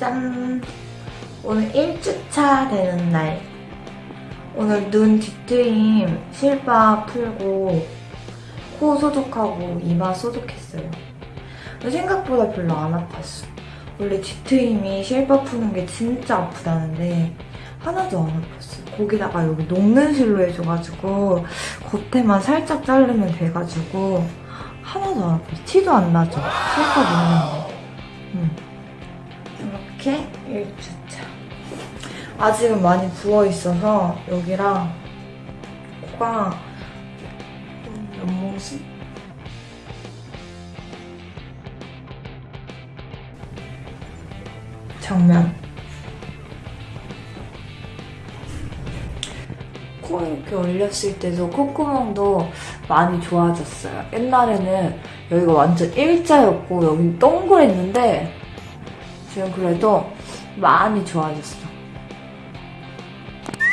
짠! 오늘 1주차 되는 날. 오늘 눈 뒤트임 실밥 풀고 코 소독하고 이마 소독했어요. 생각보다 별로 안 아팠어. 원래 뒤트임이 실밥 푸는 게 진짜 아프다는데 하나도 안 아팠어. 거기다가 여기 녹는 실로 해줘가지고 겉에만 살짝 자르면 돼가지고 하나도 안 아파. 티도 안 나죠? 실밥 있는데. 음. 이렇게 1주차. 아직은 많이 부어있어서 여기랑 코가 음, 옆모습? 정면. 코 이렇게 올렸을 때도 콧구멍도 많이 좋아졌어요. 옛날에는 여기가 완전 일자였고 여기 동그랬는데 지금 그래도 많이 좋아졌어.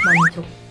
만족.